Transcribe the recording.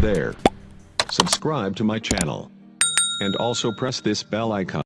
there. Subscribe to my channel. And also press this bell icon.